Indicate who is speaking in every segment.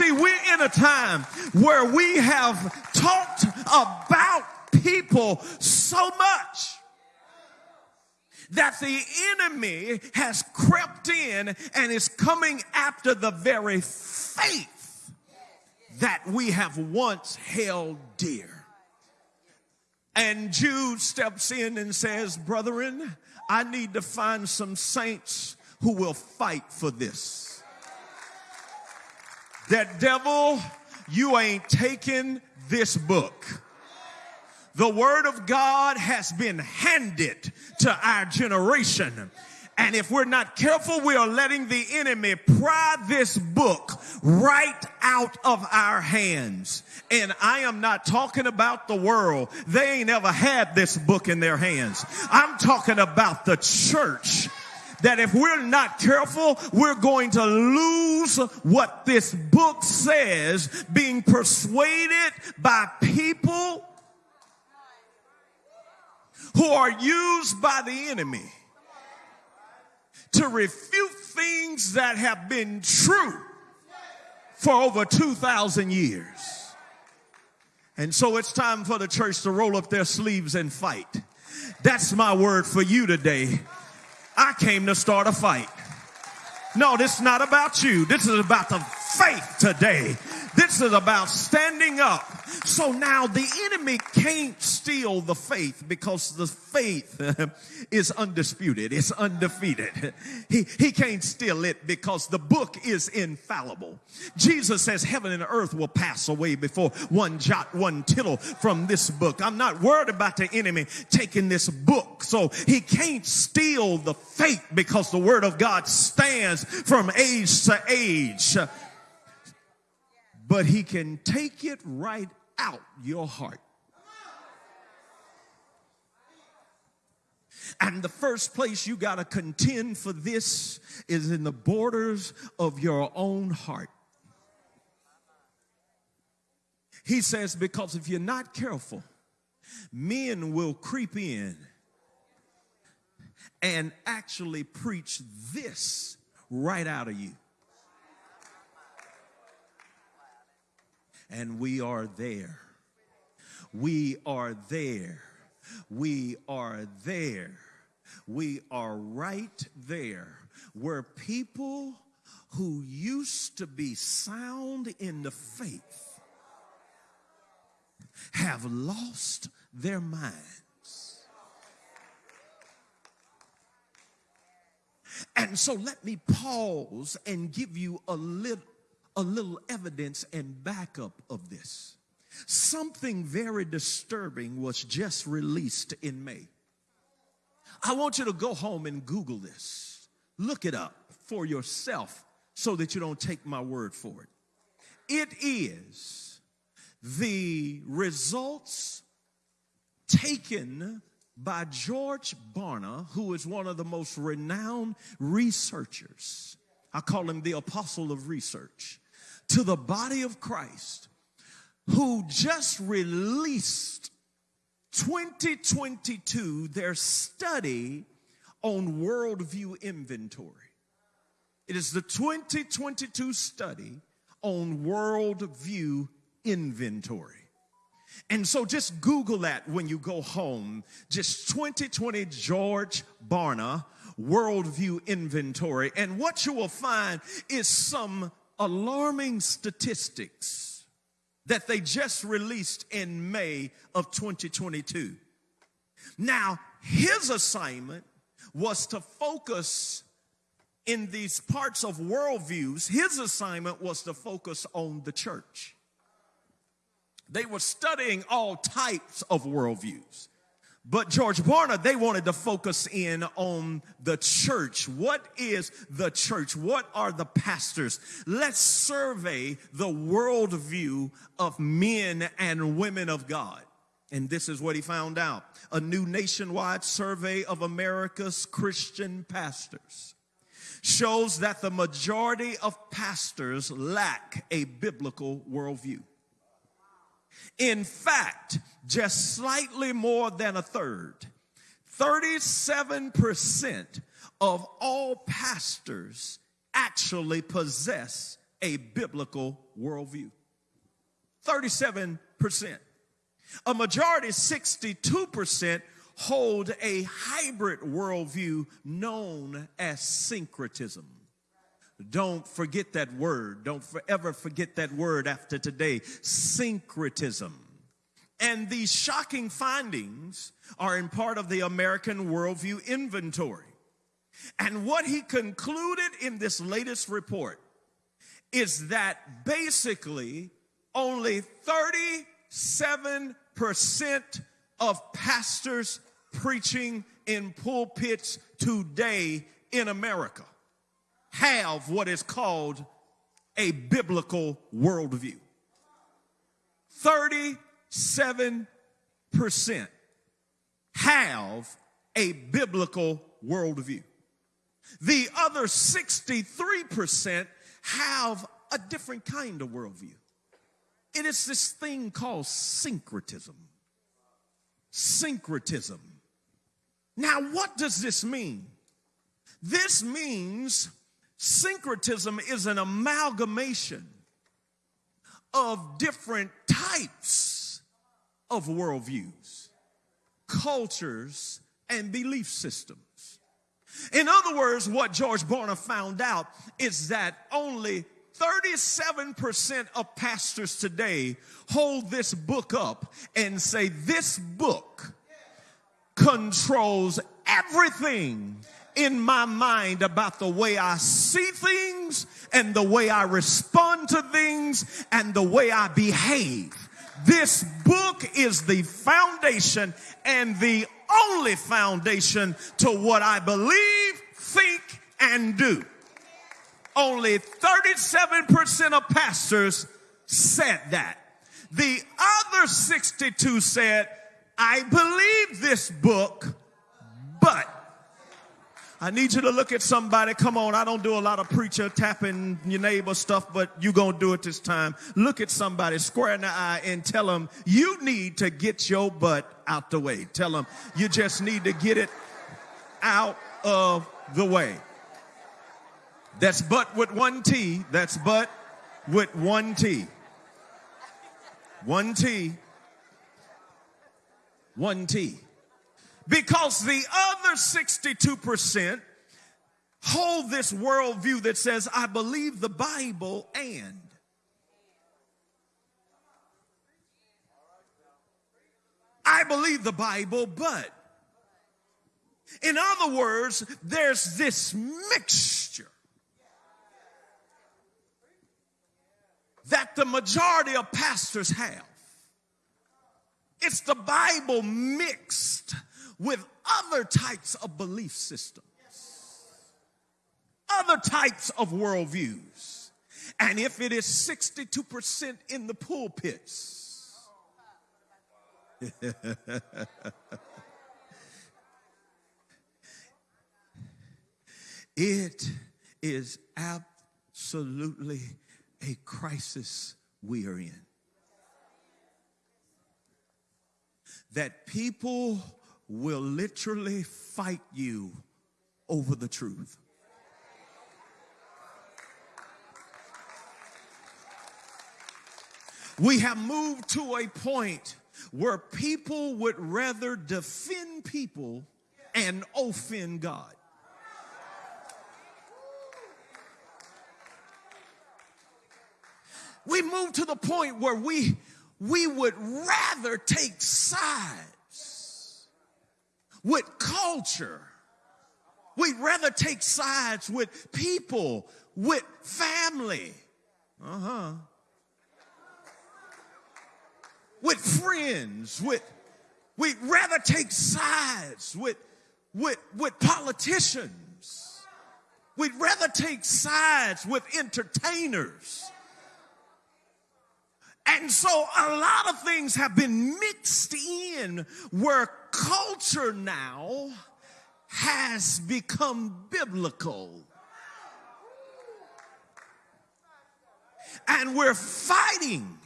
Speaker 1: See, we're in a time where we have talked about people so much that the enemy has crept in and is coming after the very faith that we have once held dear. And Jude steps in and says, Brethren, I need to find some saints who will fight for this. That devil, you ain't taking this book. The word of God has been handed to our generation. And if we're not careful, we are letting the enemy pry this book right out of our hands. And I am not talking about the world. They ain't ever had this book in their hands. I'm talking about the church that if we're not careful, we're going to lose what this book says, being persuaded by people who are used by the enemy to refute things that have been true for over 2,000 years. And so it's time for the church to roll up their sleeves and fight. That's my word for you today. I came to start a fight. No, this is not about you. This is about the faith today. This is about standing up. So now the enemy can't steal the faith because the faith is undisputed. It's undefeated. He, he can't steal it because the book is infallible. Jesus says heaven and earth will pass away before one jot, one tittle from this book. I'm not worried about the enemy taking this book. So he can't steal the faith because the word of God stands from age to age but he can take it right out your heart. And the first place you got to contend for this is in the borders of your own heart. He says, because if you're not careful, men will creep in and actually preach this right out of you. And we are there. We are there. We are there. We are right there where people who used to be sound in the faith have lost their minds. And so let me pause and give you a little a little evidence and backup of this. Something very disturbing was just released in May. I want you to go home and Google this. Look it up for yourself so that you don't take my word for it. It is the results taken by George Barna, who is one of the most renowned researchers. I call him the apostle of research to the body of Christ who just released 2022 their study on worldview inventory. It is the 2022 study on worldview inventory. And so just Google that when you go home. Just 2020 George Barna worldview inventory. And what you will find is some alarming statistics that they just released in May of 2022. Now, his assignment was to focus in these parts of worldviews, his assignment was to focus on the church. They were studying all types of worldviews. But George Barna, they wanted to focus in on the church. What is the church? What are the pastors? Let's survey the worldview of men and women of God. And this is what he found out. A new nationwide survey of America's Christian pastors shows that the majority of pastors lack a biblical worldview. In fact, just slightly more than a third, 37% of all pastors actually possess a biblical worldview. 37%. A majority, 62%, hold a hybrid worldview known as syncretism. Don't forget that word. Don't forever forget that word after today. Syncretism. And these shocking findings are in part of the American Worldview Inventory. And what he concluded in this latest report is that basically only 37% of pastors preaching in pulpits today in America have what is called a biblical worldview. 37% have a biblical worldview. The other 63% have a different kind of worldview. It is this thing called syncretism. Syncretism. Now, what does this mean? This means syncretism is an amalgamation of different types of worldviews, cultures, and belief systems. In other words, what George Barna found out is that only 37% of pastors today hold this book up and say, This book controls everything in my mind about the way I see things and the way I respond to things and the way I behave. This book is the foundation and the only foundation to what I believe, think, and do. Only 37% of pastors said that. The other 62 said, I believe this book, but I need you to look at somebody. Come on, I don't do a lot of preacher tapping your neighbor stuff, but you gonna do it this time. Look at somebody square in the eye and tell them you need to get your butt out the way. Tell them you just need to get it out of the way. That's but with one T. That's but with one T. One T. One T. Because the other 62% hold this worldview that says, I believe the Bible and. I believe the Bible, but. In other words, there's this mixture that the majority of pastors have. It's the Bible mixed with other types of belief systems, other types of worldviews. And if it is 62% in the pulpits, it is absolutely a crisis we are in. That people will literally fight you over the truth. We have moved to a point where people would rather defend people and offend God. We moved to the point where we we would rather take sides with culture. We'd rather take sides with people, with family. Uh huh. With friends, with we'd rather take sides with with with politicians. We'd rather take sides with entertainers. And so a lot of things have been mixed in where culture now has become biblical. And we're fighting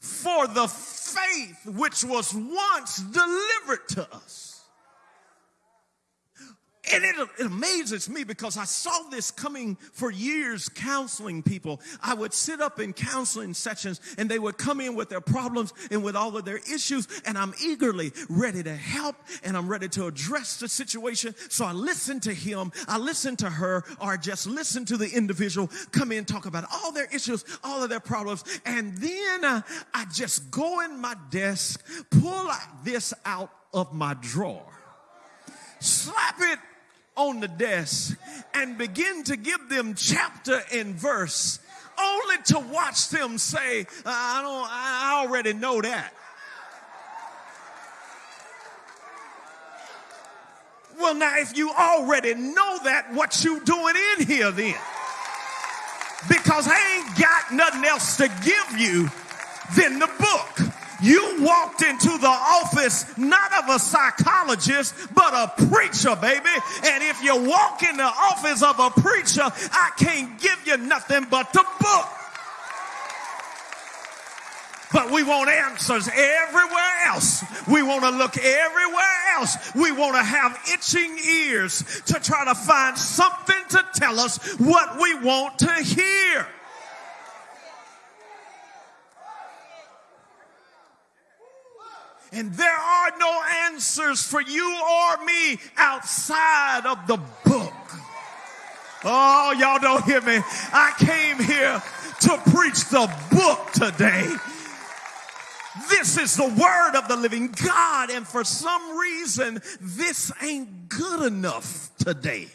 Speaker 1: for the faith which was once delivered to us. And it, it, amazes me because I saw this coming for years counseling people. I would sit up in counseling sessions and they would come in with their problems and with all of their issues and I'm eagerly ready to help and I'm ready to address the situation. So I listen to him, I listen to her, or just listen to the individual come in, talk about all their issues, all of their problems. And then uh, I just go in my desk, pull this out of my drawer slap it on the desk and begin to give them chapter and verse only to watch them say, I don't, I already know that. Well, now, if you already know that, what you doing in here then? Because I ain't got nothing else to give you than the book. You walked into the office not of a psychologist, but a preacher, baby. And if you walk in the office of a preacher, I can't give you nothing but the book. But we want answers everywhere else. We want to look everywhere else. We want to have itching ears to try to find something to tell us what we want to hear. And there are no answers for you or me outside of the book. Oh, y'all don't hear me. I came here to preach the book today. This is the word of the living God. And for some reason, this ain't good enough today.